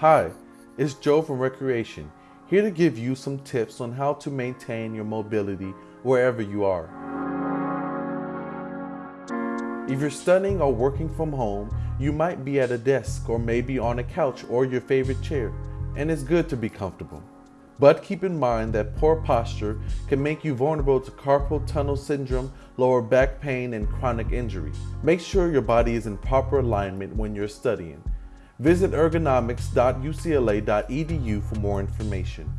Hi, it's Joe from Recreation, here to give you some tips on how to maintain your mobility wherever you are. If you're studying or working from home, you might be at a desk or maybe on a couch or your favorite chair, and it's good to be comfortable. But keep in mind that poor posture can make you vulnerable to carpal tunnel syndrome, lower back pain, and chronic injury. Make sure your body is in proper alignment when you're studying. Visit ergonomics.ucla.edu for more information.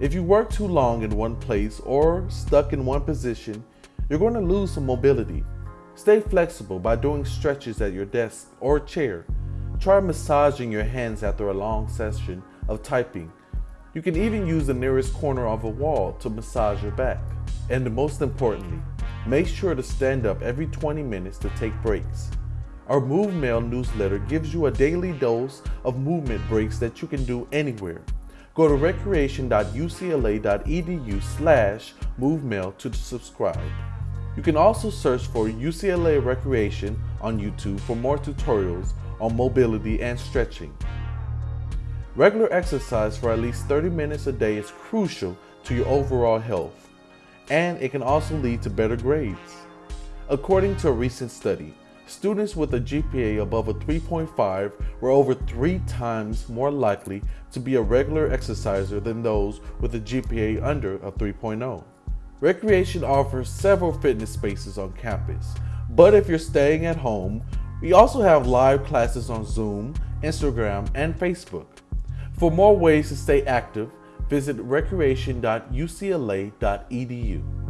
If you work too long in one place or stuck in one position, you're going to lose some mobility. Stay flexible by doing stretches at your desk or chair. Try massaging your hands after a long session of typing you can even use the nearest corner of a wall to massage your back. And most importantly, make sure to stand up every 20 minutes to take breaks. Our Move Mail newsletter gives you a daily dose of movement breaks that you can do anywhere. Go to recreation.ucla.edu slash movemail to subscribe. You can also search for UCLA Recreation on YouTube for more tutorials on mobility and stretching. Regular exercise for at least 30 minutes a day is crucial to your overall health, and it can also lead to better grades. According to a recent study, students with a GPA above a 3.5 were over three times more likely to be a regular exerciser than those with a GPA under a 3.0. Recreation offers several fitness spaces on campus, but if you're staying at home, we also have live classes on Zoom, Instagram, and Facebook. For more ways to stay active, visit recreation.ucla.edu.